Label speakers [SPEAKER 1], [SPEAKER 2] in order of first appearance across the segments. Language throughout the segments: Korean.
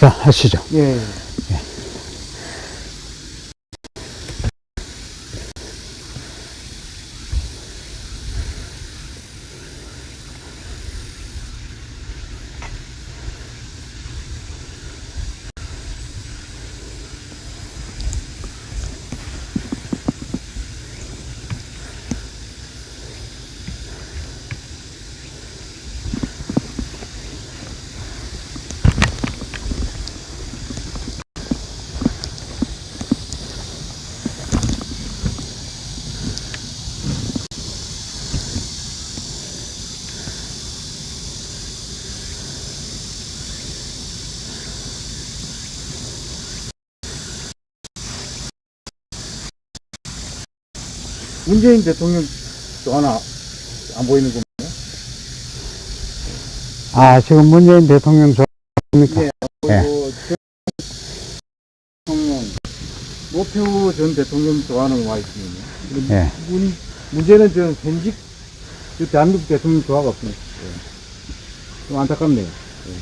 [SPEAKER 1] 자, 하시죠.
[SPEAKER 2] 예. 문재인 대통령 또 하나 안 보이는 겁니다.
[SPEAKER 1] 아, 지금 문재인 대통령 좋습니까?
[SPEAKER 2] 예. 그리고 대통령 노태우 전 대통령 좋아하는 와 있습니다.
[SPEAKER 1] 예.
[SPEAKER 2] 문, 문제는 저 현직 저 대한민국 대통령 조화가 없습니다. 예. 좀 안타깝네요. 예.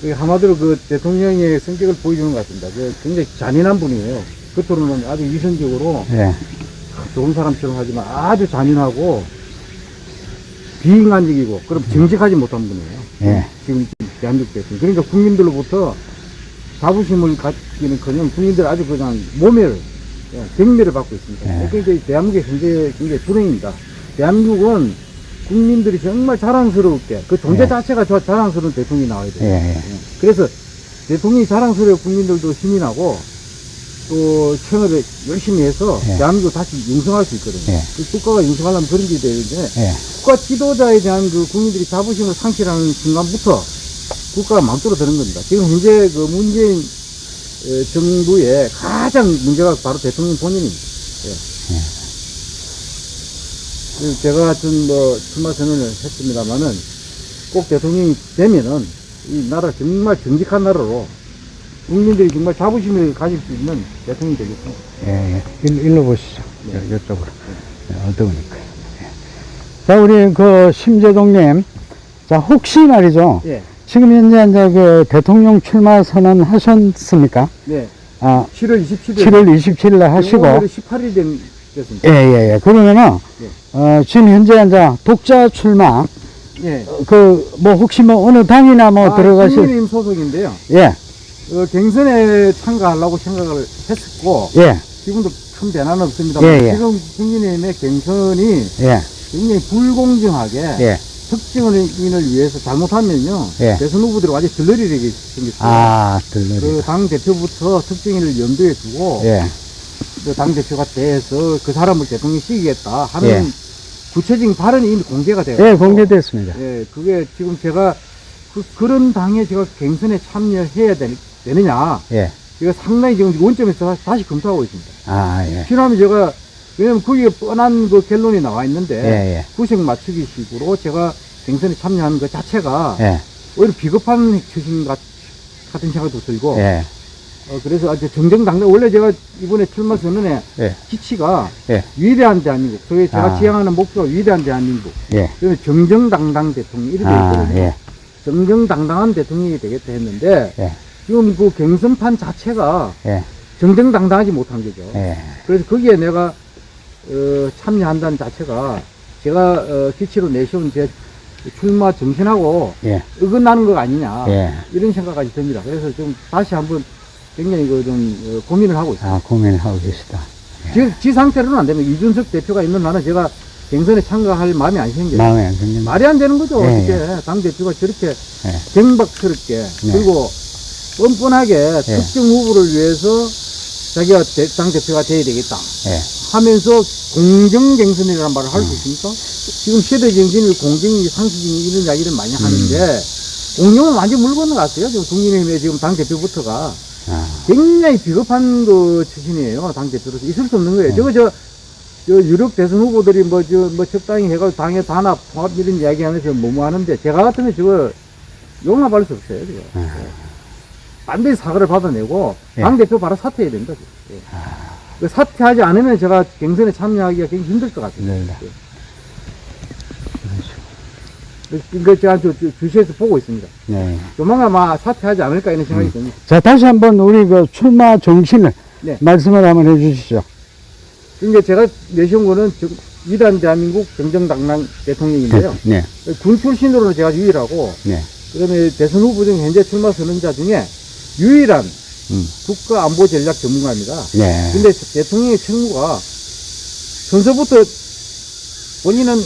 [SPEAKER 2] 그 한마디로 그 대통령의 성격을 보여주는 것 같습니다. 그 굉장히 잔인한 분이에요. 겉으로는 아주 위선적으로
[SPEAKER 1] 예.
[SPEAKER 2] 좋은 사람처럼 하지만 아주 잔인하고 비인간적이고 그럼 정직하지 못한 분이에요.
[SPEAKER 1] 예.
[SPEAKER 2] 지금 대한민국 대통령. 그러니까 국민들로부터 자부심을 갖기는커녕 국민들 아주 그냥 모멸, 예, 경멸을 받고 있습니다.
[SPEAKER 1] 예.
[SPEAKER 2] 그러니까 이 대한민국의 현재 굉장히 불행입니다. 대한민국은 국민들이 정말 자랑스럽게 그 존재
[SPEAKER 1] 예.
[SPEAKER 2] 자체가 저 자랑스러운 대통령이 나와야 돼요.
[SPEAKER 1] 예, 예.
[SPEAKER 2] 예. 그래서 대통령이 자랑스러워 국민들도 힘이 나고 또 청업에 열심히 해서
[SPEAKER 1] 예.
[SPEAKER 2] 대한민국을 다시 융성할 수 있거든요.
[SPEAKER 1] 예.
[SPEAKER 2] 그 국가가 융성하려면 그런 게 되는데
[SPEAKER 1] 예.
[SPEAKER 2] 국가 지도자에 대한 그 국민들이 자부심을 상실하는 순간부터 국가가 망떨어드는 겁니다. 지금 현재 그 문재인 에, 정부의 가장 문제가 바로 대통령 본인입니다. 예. 그래서 제가 하여튼 뭐 출마 선언을 했습니다만은 꼭 대통령이 되면은 이 나라 정말 정직한 나라로 국민들이 정말 자부심을 가질 수 있는 대통령이 되겠습니다.
[SPEAKER 1] 예, 예. 일, 일로 보시죠.
[SPEAKER 2] 네.
[SPEAKER 1] 여, 이쪽으로. 예, 어두우니까. 예. 자, 우리 그 심재동님. 자, 혹시 말이죠.
[SPEAKER 2] 예.
[SPEAKER 1] 지금 현재 이제 그 대통령 출마 선언 하셨습니까?
[SPEAKER 2] 네.
[SPEAKER 1] 아,
[SPEAKER 2] 7월 27일.
[SPEAKER 1] 7월 27일 날 하시고.
[SPEAKER 2] 오늘이 18일 된, 됐습니다.
[SPEAKER 1] 예, 예, 예. 그러면은,
[SPEAKER 2] 예.
[SPEAKER 1] 어, 지금 현재 이제 독자 출마,
[SPEAKER 2] 예.
[SPEAKER 1] 그, 뭐, 혹시 뭐, 어느 당이나 뭐,
[SPEAKER 2] 아,
[SPEAKER 1] 들어가실,
[SPEAKER 2] 국민의힘 소속인데요.
[SPEAKER 1] 예,
[SPEAKER 2] 어, 경선에 참가하려고 생각을 했었고
[SPEAKER 1] 예,
[SPEAKER 2] 지금도 큰 변화는 없습니다.
[SPEAKER 1] 예, 예.
[SPEAKER 2] 지금 국민의힘의 경선이
[SPEAKER 1] 예,
[SPEAKER 2] 굉장히 불공정하게
[SPEAKER 1] 예.
[SPEAKER 2] 특정인을 위해서 잘못하면요
[SPEAKER 1] 예.
[SPEAKER 2] 대선 후보들이 완전 들러리게 생겼어요.
[SPEAKER 1] 아, 들러리.
[SPEAKER 2] 그당 대표부터 특정인을 염두에 두고
[SPEAKER 1] 예,
[SPEAKER 2] 그당 대표가 돼서 그 사람을 대통령 시키겠다 하는
[SPEAKER 1] 예.
[SPEAKER 2] 구체적인 발언이 이미 공개가 돼요.
[SPEAKER 1] 예, 공개됐습니다.
[SPEAKER 2] 예, 그게 지금 제가 그, 그런 당에 제가 경선에 참여해야 되, 느냐
[SPEAKER 1] 예,
[SPEAKER 2] 제가 상당히 지금 원점에서 다시 검토하고 있습니다.
[SPEAKER 1] 아, 예.
[SPEAKER 2] 필요하면 제가, 왜냐면 거기에 뻔한 그 결론이 나와 있는데,
[SPEAKER 1] 예, 예.
[SPEAKER 2] 구색 맞추기 식으로 제가 경선에 참여하는 것 자체가
[SPEAKER 1] 예,
[SPEAKER 2] 오히려 비겁한 처신 같, 같은 생각도 들고,
[SPEAKER 1] 예,
[SPEAKER 2] 어, 그래서 아주 정정당당, 원래 제가 이번에 출마 선언에
[SPEAKER 1] 예,
[SPEAKER 2] 기치가
[SPEAKER 1] 예,
[SPEAKER 2] 위대한 대한민국, 소위 제가
[SPEAKER 1] 아.
[SPEAKER 2] 지향하는 목표가 위대한 대한민국,
[SPEAKER 1] 예.
[SPEAKER 2] 그래서 정정당당 대통령, 이렇게
[SPEAKER 1] 아,
[SPEAKER 2] 있거든요.
[SPEAKER 1] 예,
[SPEAKER 2] 정정당당한 대통령이 되겠다 했는데,
[SPEAKER 1] 예,
[SPEAKER 2] 지금 그 경선판 자체가
[SPEAKER 1] 예,
[SPEAKER 2] 정정당당하지 못한 거죠.
[SPEAKER 1] 예,
[SPEAKER 2] 그래서 거기에 내가 어, 참여한다는 자체가 제가 어, 기치로 내세운 제 출마 정신하고
[SPEAKER 1] 예,
[SPEAKER 2] 어긋나는 것 아니냐
[SPEAKER 1] 예.
[SPEAKER 2] 이런 생각까지 듭니다. 그래서 좀 다시 한번 굉장히 그좀 어, 고민을 하고 있습니다.
[SPEAKER 1] 아, 고민하고 계시다.
[SPEAKER 2] 지, 지 상태로는 안 되면 이준석 대표가 있는 나는 제가 경선에 참가할 마음이 안 생겨요.
[SPEAKER 1] 마음에 안 드는.
[SPEAKER 2] 말이 안 되는 거죠.
[SPEAKER 1] 예,
[SPEAKER 2] 어떻게 당 대표가 저렇게
[SPEAKER 1] 예,
[SPEAKER 2] 경박스럽게
[SPEAKER 1] 네.
[SPEAKER 2] 그리고 뻔뻔하게 특정 후보를 위해서 자기가 대- 당 대표가 돼야 되겠다.
[SPEAKER 1] 예,
[SPEAKER 2] 하면서 공정 경선이라는 말을 할수 있습니까? 지금 시대 정신이 공정이 상식이 이런 이야기를 많이 하는데 공정은 완전 물 건너갔어요. 지금 국민의힘의 지금 당 대표부터가
[SPEAKER 1] 아,
[SPEAKER 2] 굉장히 비겁한 그 출신이에요. 당 대표로서 있을 수 없는 거예요.
[SPEAKER 1] 네.
[SPEAKER 2] 저거 저, 저 유력 대선 후보들이 뭐 저 뭐 적당히 해가지고 당의 단합 통합 이런 이야기 하면서 뭐뭐 하는데 제가 같으면 저거 용납할 수 없어요. 저거.
[SPEAKER 1] 아.
[SPEAKER 2] 반드시 사과를 받아내고
[SPEAKER 1] 예.
[SPEAKER 2] 당 대표 바로 사퇴해야 된다. 예. 그 사퇴하지 않으면 제가 경선에 참여하기가 굉장히 힘들 것 같아요.
[SPEAKER 1] 네, 네.
[SPEAKER 2] 예. 이거 제가 저, 저 주시에서 보고 있습니다.
[SPEAKER 1] 네.
[SPEAKER 2] 조만간 아마 사퇴하지 않을까 이런 생각이
[SPEAKER 1] 음.
[SPEAKER 2] 듭니다.
[SPEAKER 1] 자, 다시 한번 우리 그 출마 정신을
[SPEAKER 2] 네.
[SPEAKER 1] 말씀을 한번 해주시죠.
[SPEAKER 2] 그러니까 제가 내세운 거는 정- 위대한 대한민국 정정당당 대통령인데요.
[SPEAKER 1] 네.
[SPEAKER 2] 군 출신으로는 제가 유일하고
[SPEAKER 1] 네.
[SPEAKER 2] 그다음에 대선 후보 중 현재 출마 선언자 중에 유일한
[SPEAKER 1] 음.
[SPEAKER 2] 국가 안보 전략 전문가입니다.
[SPEAKER 1] 네.
[SPEAKER 2] 근데 대통령의 책무가 선서부터 본인은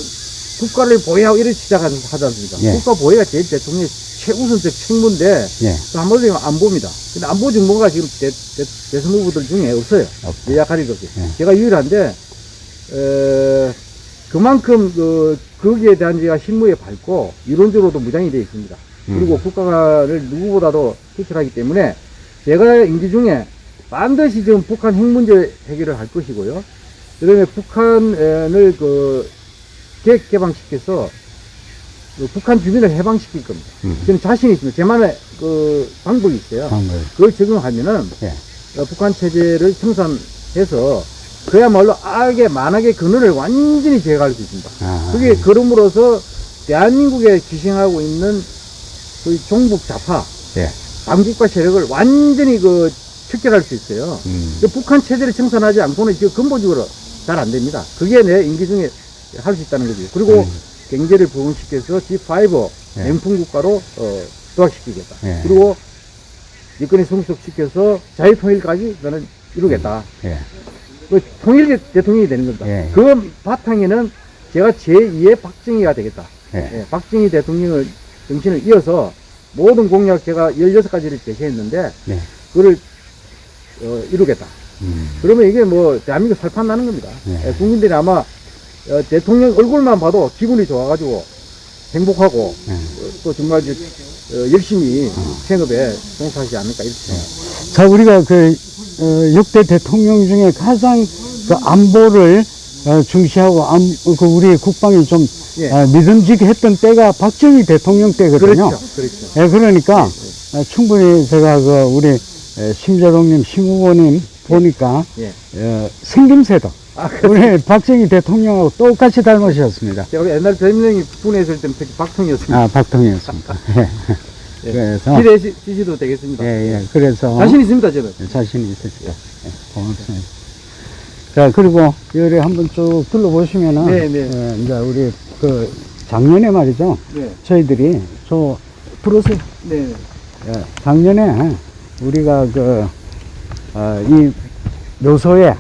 [SPEAKER 2] 국가를 보호하고 이렇게 시작하지 않습니까?
[SPEAKER 1] 예.
[SPEAKER 2] 국가 보호가 제일 대통령의 최우선적 책무인데
[SPEAKER 1] 네.
[SPEAKER 2] 또 한마디로 안보입니다. 근데 안보 정보가 지금 대, 선 후보들 중에 없어요.
[SPEAKER 1] 없다.
[SPEAKER 2] 예약 가리도 없이.
[SPEAKER 1] 예.
[SPEAKER 2] 제가 유일한데 어, 그만큼 그 거기에 대한 제가 실무에 밝고 이론적으로도 무장이 되어 있습니다. 그리고
[SPEAKER 1] 음.
[SPEAKER 2] 국가를 누구보다도 투철하기 때문에 제가 임기 중에 반드시 지금 북한 핵 문제 해결을 할 것이고요. 그다음에 북한을 그 계획 개방시켜서 그 북한 주민을 해방시킬 겁니다.
[SPEAKER 1] 음.
[SPEAKER 2] 저는 자신이 있습니다. 제만의 그 방법이 있어요.
[SPEAKER 1] 방금.
[SPEAKER 2] 그걸 적용하면은
[SPEAKER 1] 예.
[SPEAKER 2] 어, 북한 체제를 청산해서 그야말로 악의 만악의 근원을 완전히 제거할 수 있습니다.
[SPEAKER 1] 아.
[SPEAKER 2] 그게 그럼으로써 대한민국에 기생하고 있는 그 종북 좌파
[SPEAKER 1] 예.
[SPEAKER 2] 당국과 세력을 완전히 그 척결할 수 있어요.
[SPEAKER 1] 음.
[SPEAKER 2] 그 북한 체제를 청산하지 않고는 지금 근본적으로 잘 안 됩니다. 그게 내 임기 중에 할 수 있다는 거죠. 그리고
[SPEAKER 1] 음.
[SPEAKER 2] 경제를 부흥시켜서 G5
[SPEAKER 1] 예.
[SPEAKER 2] 냉풍 국가로 어, 도약시키겠다.
[SPEAKER 1] 예.
[SPEAKER 2] 그리고 일권이 성숙시켜서 자유통일까지 저는 이루겠다.
[SPEAKER 1] 예.
[SPEAKER 2] 그 통일 대통령이 되는 겁니다.
[SPEAKER 1] 예.
[SPEAKER 2] 그 바탕에는 제가 제2의 박정희가 되겠다.
[SPEAKER 1] 예.
[SPEAKER 2] 예, 박정희 대통령을 정신을 이어서 모든 공약 제가 16가지를 제시했는데
[SPEAKER 1] 네.
[SPEAKER 2] 그걸 어, 이루겠다.
[SPEAKER 1] 음.
[SPEAKER 2] 그러면 이게 뭐 대한민국 살판 나는 겁니다.
[SPEAKER 1] 네.
[SPEAKER 2] 예, 국민들이 아마 어, 대통령 얼굴만 봐도 기분이 좋아가지고 행복하고
[SPEAKER 1] 네.
[SPEAKER 2] 어, 또 정말 어, 열심히 생업에 종사하지 않을까 이렇게 생각합니다.
[SPEAKER 1] 자, 우리가 그, 어, 역대 대통령 중에 가장 그 안보를 어, 중시하고 안, 그 우리 국방이 좀
[SPEAKER 2] 예.
[SPEAKER 1] 어, 믿음직했던 때가 박정희 대통령 때거든요.
[SPEAKER 2] 그렇죠. 그렇죠.
[SPEAKER 1] 예, 그러니까 어, 충분히 제가 그 우리 에, 심재동님, 심 후보님 보니까
[SPEAKER 2] 예.
[SPEAKER 1] 어, 생김새도
[SPEAKER 2] 아, 그,
[SPEAKER 1] 우리 박정희 대통령하고 똑같이 닮으셨습니다.
[SPEAKER 2] 제가 옛날 대통령이 군에 있을 때는 특히 박통이었습니다.
[SPEAKER 1] 아, 박통이었습니다. 예.
[SPEAKER 2] 예.
[SPEAKER 1] 그래서
[SPEAKER 2] 기대시도 되겠습니다.
[SPEAKER 1] 예, 예. 그래서
[SPEAKER 2] 자신 있습니다, 저는.
[SPEAKER 1] 자신이 있으시죠. 예, 고맙습니다. 자, 그리고 여기 한번 쭉 둘러보시면은,
[SPEAKER 2] 네, 네.
[SPEAKER 1] 예, 이제 우리 그 작년에 말이죠.
[SPEAKER 2] 네.
[SPEAKER 1] 저희들이 저 들어오세요.
[SPEAKER 2] 네.
[SPEAKER 1] 예, 작년에 우리가 그, 어, 이 묘소에,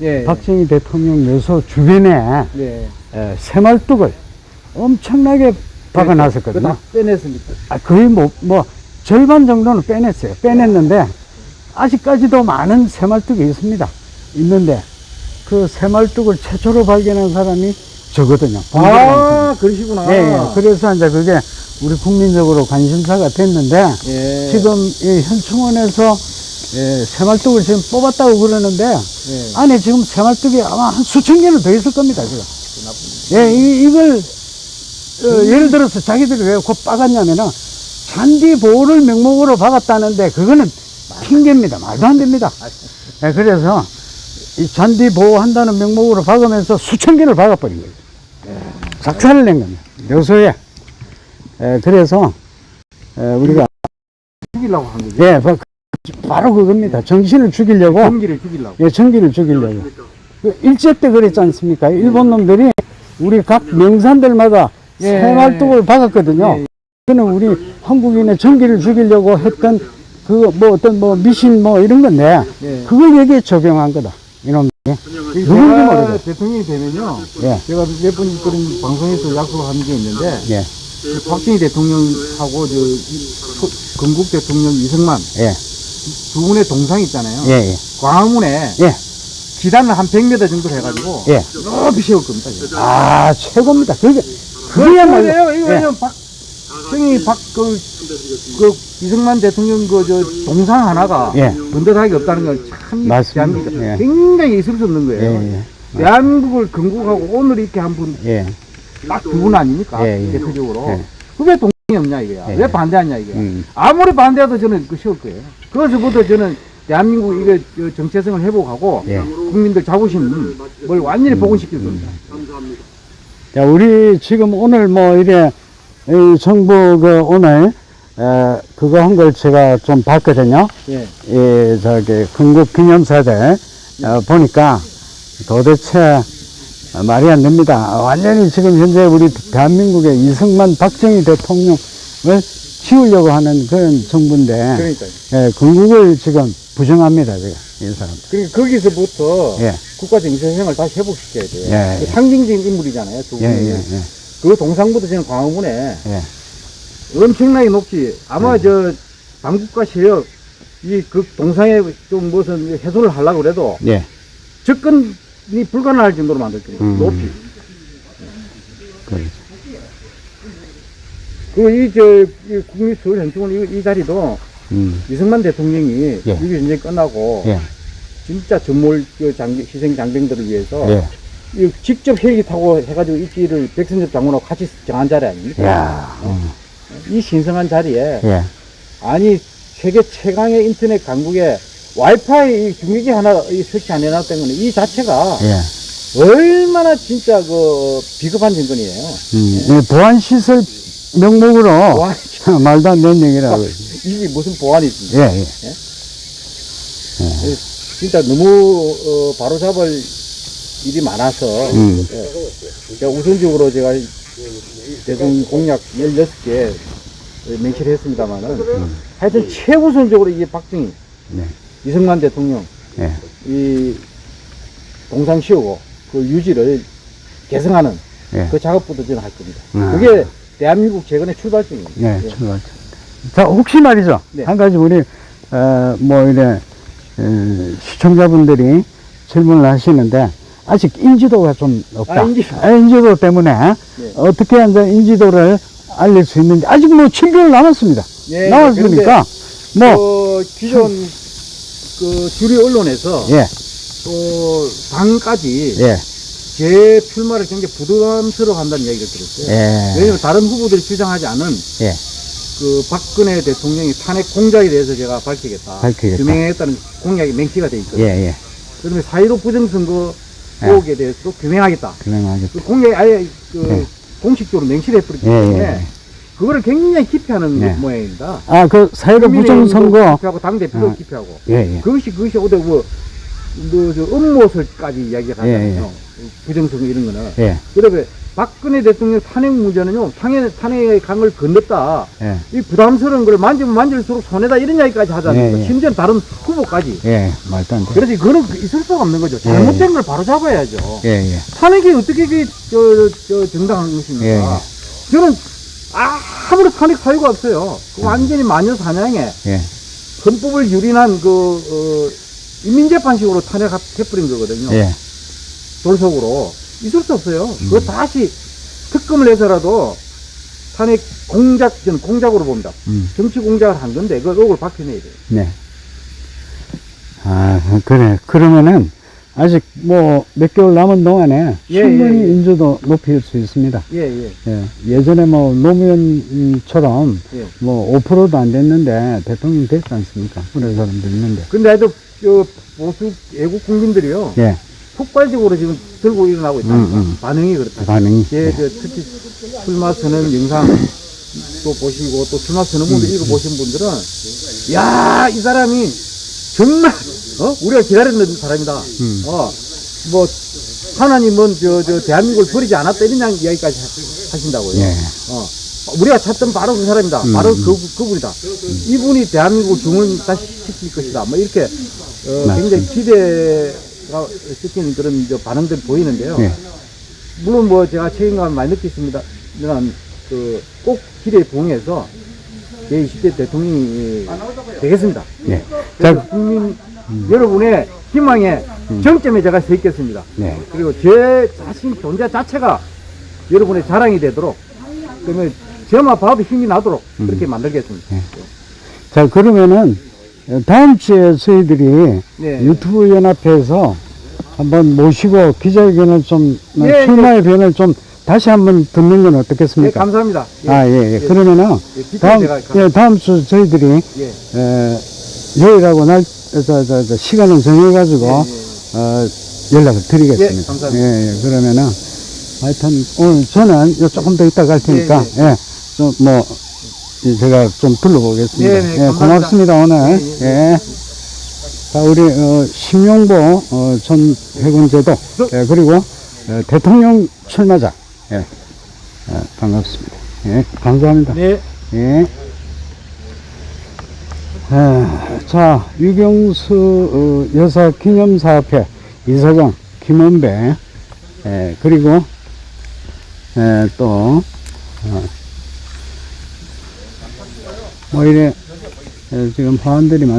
[SPEAKER 2] 예.
[SPEAKER 1] 박정희 대통령 묘소 주변에
[SPEAKER 2] 네.
[SPEAKER 1] 예, 새말뚝을 엄청나게 박아놨었거든요.
[SPEAKER 2] 그다 빼냈습니다.
[SPEAKER 1] 아, 거의 뭐, 뭐, 절반 정도는 빼냈어요. 빼냈는데, 아직까지도 많은 새말뚝이 있습니다. 있는데, 그 새말뚝을 최초로 발견한 사람이 저거든요.
[SPEAKER 2] 아, 그러시구나.
[SPEAKER 1] 예, 예. 그래서 이제 그게 우리 국민적으로 관심사가 됐는데,
[SPEAKER 2] 예.
[SPEAKER 1] 지금 이 현충원에서 예, 새말뚝을 지금 뽑았다고 그러는데,
[SPEAKER 2] 예.
[SPEAKER 1] 안에 지금 새말뚝이 아마 한 수천 개는 더 있을 겁니다, 지금. 예, 이, 이걸, 어, 예를 들어서 자기들이 왜곧 박았냐면은, 잔디 보호를 명목으로 박았다는데, 그거는 핑계입니다. 말도 안 됩니다. 예, 그래서, 이 잔디 보호한다는 명목으로 박으면서 수천 개를 박아버린 거예요. 작사를 낸 겁니다. 묘소에. 예, 그래서, 예, 우리가,
[SPEAKER 2] 죽이려고 한 거죠.
[SPEAKER 1] 예, 바- 바로 그겁니다. 정신을 죽이려고.
[SPEAKER 2] 경기를 죽이려고.
[SPEAKER 1] 예, 전기를 죽이려고. 그 일제 때 그랬지 않습니까? 일본 놈들이 우리 각 명산들마다
[SPEAKER 2] 예.
[SPEAKER 1] 새말뚝을 박았거든요.
[SPEAKER 2] 예.
[SPEAKER 1] 그는 우리 한국인의 전기를 죽이려고 했던 그 뭐 어떤 뭐 미신 뭐 이런 건데
[SPEAKER 2] 예.
[SPEAKER 1] 그걸 여기에 적용한 거다. 이놈들이. 누군지
[SPEAKER 2] 제가
[SPEAKER 1] 모르겠어요.
[SPEAKER 2] 대통령이 되면요.
[SPEAKER 1] 예,
[SPEAKER 2] 제가 몇 번 그런 방송에서 약속한 게 있는데,
[SPEAKER 1] 예,
[SPEAKER 2] 그 박정희 대통령하고 저 건국 대통령 이승만
[SPEAKER 1] 예,
[SPEAKER 2] 두 분의 동상 있잖아요.
[SPEAKER 1] 예, 예,
[SPEAKER 2] 광화문에
[SPEAKER 1] 예,
[SPEAKER 2] 기단을 한 100m 정도 해가지고
[SPEAKER 1] 예.
[SPEAKER 2] 높이 세울 겁니다. 제가.
[SPEAKER 1] 아, 최고입니다. 그게, 그게야말로.
[SPEAKER 2] 그래요. 이거
[SPEAKER 1] 예,
[SPEAKER 2] 왜냐면 박정희 박그 그 이승만 대통령 그 저 동상 하나가
[SPEAKER 1] 예.
[SPEAKER 2] 번듯하게 없다는 건참
[SPEAKER 1] 맞습니다.
[SPEAKER 2] 대한민국
[SPEAKER 1] 예.
[SPEAKER 2] 굉장히 있을 수 없는
[SPEAKER 1] 예,
[SPEAKER 2] 거예요.
[SPEAKER 1] 예,
[SPEAKER 2] 대한민국을 건국하고 오늘 이렇게 한분
[SPEAKER 1] 예,
[SPEAKER 2] 딱두 분 아닙니까?
[SPEAKER 1] 예, 예.
[SPEAKER 2] 대표적으로.
[SPEAKER 1] 예.
[SPEAKER 2] 그게 동생이 없냐 이거야.
[SPEAKER 1] 예.
[SPEAKER 2] 왜 반대하냐 이거야.
[SPEAKER 1] 음.
[SPEAKER 2] 아무리 반대해도 저는 그 쉬울 거예요. 그것부터 저는 대한민국 이거 저 정체성을 회복하고
[SPEAKER 1] 예.
[SPEAKER 2] 국민들 자부심을 완전히 복원시킬 겁니다.
[SPEAKER 1] 자, 우리 지금 오늘 뭐 이래 이 정부 그 오늘 에, 그거 한 걸 제가 좀 봤거든요.
[SPEAKER 2] 예.
[SPEAKER 1] 이 저기 건국 기념사들 어, 보니까 도대체 어, 말이 안 됩니다. 완전히 지금 현재 우리 대한민국의 이승만 박정희 대통령을 지우려고 하는 그런 정부인데
[SPEAKER 2] 그러니까요.
[SPEAKER 1] 예, 건국을 지금 부정합니다. 지금 이 사람.
[SPEAKER 2] 그러니까 거기서부터
[SPEAKER 1] 예.
[SPEAKER 2] 국가 정체성을 다시 회복시켜야 돼요.
[SPEAKER 1] 예,
[SPEAKER 2] 그
[SPEAKER 1] 예.
[SPEAKER 2] 상징적인 인물이잖아요. 두
[SPEAKER 1] 예,
[SPEAKER 2] 분이.
[SPEAKER 1] 예, 예.
[SPEAKER 2] 그 동상부터 저는 광화문에
[SPEAKER 1] 예.
[SPEAKER 2] 엄청나게 높지. 아마
[SPEAKER 1] 네.
[SPEAKER 2] 저 당국과 세력 이 그 동상에 좀 무슨 해소를 하려고 그래도
[SPEAKER 1] 예.
[SPEAKER 2] 접근이 불가능할 정도로 만들 겁니다.
[SPEAKER 1] 음.
[SPEAKER 2] 높이.
[SPEAKER 1] 그렇죠.
[SPEAKER 2] 그이저 국립서울현충원 이, 이 자리도
[SPEAKER 1] 음.
[SPEAKER 2] 이승만 대통령이
[SPEAKER 1] 예.
[SPEAKER 2] 6.25 전쟁 끝나고
[SPEAKER 1] 예.
[SPEAKER 2] 진짜 전몰 그 장비, 희생 장병들을 위해서
[SPEAKER 1] 예.
[SPEAKER 2] 이 직접 헬기 타고 해가지고 입지를 백선엽 장군하고 같이 정한 자리 아닙니까?
[SPEAKER 1] 야. 음.
[SPEAKER 2] 이 신성한 자리에
[SPEAKER 1] 예.
[SPEAKER 2] 아니 세계 최강의 인터넷 강국에 와이파이 이 중계기 하나 이 설치 안 해놨다는 거는 이 자체가
[SPEAKER 1] 예.
[SPEAKER 2] 얼마나 진짜 그 비겁한 정권이에요.
[SPEAKER 1] 음. 이 보안 시설 명목으로
[SPEAKER 2] 와,
[SPEAKER 1] 말도 안 되는 얘기라고.
[SPEAKER 2] 이게 무슨 보안이 있습니까?
[SPEAKER 1] 예, 예.
[SPEAKER 2] 진짜 너무 어, 바로잡을 일이 많아서
[SPEAKER 1] 음.
[SPEAKER 2] 예. 우선적으로 제가 대통령 공약 16개 맹치를 했습니다만은 하여튼 최우선적으로 이게 박정희
[SPEAKER 1] 네.
[SPEAKER 2] 이승만 대통령
[SPEAKER 1] 예.
[SPEAKER 2] 이 동상 씌우고 그 유지를 개성하는
[SPEAKER 1] 예.
[SPEAKER 2] 그 작업부터 저는 할 겁니다.
[SPEAKER 1] 아.
[SPEAKER 2] 그게 대한민국 재건의 출발점입니다.
[SPEAKER 1] 네,
[SPEAKER 2] 예.
[SPEAKER 1] 출발. 자, 혹시 말이죠.
[SPEAKER 2] 네.
[SPEAKER 1] 한 가지 우리, 어, 뭐, 이래, 어, 시청자분들이 질문을 하시는데, 아직 인지도가 좀 없다.
[SPEAKER 2] 아, 인지도.
[SPEAKER 1] 아, 인지도 때문에,
[SPEAKER 2] 네.
[SPEAKER 1] 어떻게 이제 인지도를 알릴 수 있는지, 아직 뭐 7개월 남았습니다.
[SPEAKER 2] 예,
[SPEAKER 1] 남았으니까, 뭐,
[SPEAKER 2] 그 기존 그 주류 언론에서
[SPEAKER 1] 예,
[SPEAKER 2] 또 당까지
[SPEAKER 1] 예,
[SPEAKER 2] 제 출마를 굉장히 부담스러워 한다는 얘기를 들었어요.
[SPEAKER 1] 예,
[SPEAKER 2] 왜냐면 다른 후보들이 주장하지 않은
[SPEAKER 1] 예,
[SPEAKER 2] 그 박근혜 대통령이 탄핵 공작에 대해서 제가 밝히겠다.
[SPEAKER 1] 밝히겠다.
[SPEAKER 2] 규명하겠다는 공약이 맹치가 돼 있거든요.
[SPEAKER 1] 예, 예.
[SPEAKER 2] 그다음에 4.15 부정선거
[SPEAKER 1] 예.
[SPEAKER 2] 의혹에 대해서도 규명하겠다.
[SPEAKER 1] 그냥하겠다.
[SPEAKER 2] 그 공약이 아예 그
[SPEAKER 1] 예.
[SPEAKER 2] 공식적으로 맹치를 해버렸기
[SPEAKER 1] 예,
[SPEAKER 2] 때문에
[SPEAKER 1] 예.
[SPEAKER 2] 그거를 굉장히 기피하는
[SPEAKER 1] 네.
[SPEAKER 2] 모양입니다.
[SPEAKER 1] 아, 그, 사회로 부정선거,
[SPEAKER 2] 기피하고 당대표도
[SPEAKER 1] 아.
[SPEAKER 2] 기피하고
[SPEAKER 1] 예, 예.
[SPEAKER 2] 그것이 그것이 어디 뭐, 뭐, 저, 음모설까지 이야기가
[SPEAKER 1] 예,
[SPEAKER 2] 하잖아요. 부정선거 이런 거는.
[SPEAKER 1] 예,
[SPEAKER 2] 그다음에 박근혜 대통령 탄핵 문제는요, 탄핵, 탄핵의 강을 건넜다.
[SPEAKER 1] 예,
[SPEAKER 2] 이 부담스러운 걸 만지면 만질수록 손해다 이런 이야기까지 하잖아요.
[SPEAKER 1] 예, 예.
[SPEAKER 2] 심지어 다른 후보까지.
[SPEAKER 1] 예, 말도 안 돼.
[SPEAKER 2] 그래서 그거는 있을 수가 없는 거죠. 잘못된 걸 바로 잡아야죠.
[SPEAKER 1] 예, 예.
[SPEAKER 2] 탄핵이 어떻게 그, 저, 저, 정당한 것입니까?
[SPEAKER 1] 예, 예.
[SPEAKER 2] 저는 아무리 탄핵 사유가 없어요. 그 완전히 마녀 사냥에
[SPEAKER 1] 예,
[SPEAKER 2] 헌법을 유린한 그, 어, 인민재판식으로 탄핵해버린 거거든요.
[SPEAKER 1] 예.
[SPEAKER 2] 돌속으로. 있을 수 없어요.
[SPEAKER 1] 음.
[SPEAKER 2] 그거 다시 특검을 해서라도 탄핵 공작, 저는 공작으로 봅니다.
[SPEAKER 1] 음.
[SPEAKER 2] 정치 공작을 한 건데, 그 의혹을 밝혀내야 돼요.
[SPEAKER 1] 네. 아, 그래. 그러면은, 아직 뭐, 몇 개월 남은 동안에
[SPEAKER 2] 예,
[SPEAKER 1] 충분히
[SPEAKER 2] 예, 예.
[SPEAKER 1] 인지도 높일 수 있습니다.
[SPEAKER 2] 예, 예.
[SPEAKER 1] 예. 예전에 뭐, 노무현처럼
[SPEAKER 2] 예.
[SPEAKER 1] 뭐, 5%도 안 됐는데, 대통령 됐지 않습니까? 그런 사람도 있는데.
[SPEAKER 2] 근데 하여튼, 저, 보수 애국 국민들이요.
[SPEAKER 1] 예.
[SPEAKER 2] 폭발적으로 지금 들고 일어나고 있다.
[SPEAKER 1] 음, 음.
[SPEAKER 2] 반응이 그렇다.
[SPEAKER 1] 반응이.
[SPEAKER 2] 예,
[SPEAKER 1] 예.
[SPEAKER 2] 저 특히 출마 선언 영상 또 보시고 또 출마 선언문도
[SPEAKER 1] 음.
[SPEAKER 2] 읽어보신 분들은 야, 이 사람이 정말 어? 우리가 기다렸는 사람이다.
[SPEAKER 1] 음.
[SPEAKER 2] 어, 뭐 하나님은 저, 저 대한민국을 버리지 않았다 이런 양- 이야기까지 하- 하신다고요.
[SPEAKER 1] 예.
[SPEAKER 2] 어, 우리가 찾던 바로 그 사람이다.
[SPEAKER 1] 음,
[SPEAKER 2] 바로
[SPEAKER 1] 음.
[SPEAKER 2] 그, 그분이다. 이분이 대한민국을 중을 다시 시킬 것이다. 뭐 이렇게 어. 굉장히 기대 가 시키는 그런 저 반응들이 보이는데요.
[SPEAKER 1] 예.
[SPEAKER 2] 물론 뭐 제가 책임감 많이 느끼습니다. 저는 그꼭 기대에 부응해서 제20대 대통령이 되겠습니다.
[SPEAKER 1] 예.
[SPEAKER 2] 그래서
[SPEAKER 1] 자,
[SPEAKER 2] 국민 여러분의 희망의 정점에 제가 서 있겠습니다.
[SPEAKER 1] 네.
[SPEAKER 2] 그리고 제 자신 존재 자체가 여러분의 자랑이 되도록 그러면 저마 밥에 힘이 나도록 그렇게 만들겠습니다.
[SPEAKER 1] 자, 그러면은, 다음 주에 저희들이
[SPEAKER 2] 네.
[SPEAKER 1] 유튜브 연합회에서 한번 모시고 기자회견을 좀,
[SPEAKER 2] 예,
[SPEAKER 1] 출마의 변을 좀 다시 한번 듣는 건
[SPEAKER 2] 네,
[SPEAKER 1] 어떻겠습니까?
[SPEAKER 2] 감사합니다. 예.
[SPEAKER 1] 아, 예, 예.
[SPEAKER 2] 예.
[SPEAKER 1] 그러면은,
[SPEAKER 2] 예,
[SPEAKER 1] 다음, 예, 다음 주 저희들이,
[SPEAKER 2] 예.
[SPEAKER 1] 에, 요일하고 날, 저, 저, 저, 시간을 정해 가지고,
[SPEAKER 2] 예,
[SPEAKER 1] 어, 연락을 드리겠습니다.
[SPEAKER 2] 예, 감사합니다.
[SPEAKER 1] 예, 예. 그러면은, 하여튼, 오늘 저는 요 조금 더 이따 갈 테니까, 예, 좀, 뭐, 이 제가 좀 둘러보겠습니다.
[SPEAKER 2] 네, 네,
[SPEAKER 1] 예. 고맙습니다, 오늘.
[SPEAKER 2] 네,
[SPEAKER 1] 예. 자, 우리, 어, 심용보, 어, 전 해군제도, 예, 그리고, 어, 대통령 출마자, 예, 예, 반갑습니다. 예, 감사합니다.
[SPEAKER 2] 네.
[SPEAKER 1] 예. 아, 자, 유경수 어, 여사 기념사업회 이사장 김원배, 예, 그리고 예, 또 어, 뭐 이래 예, 지금 화환들이 많.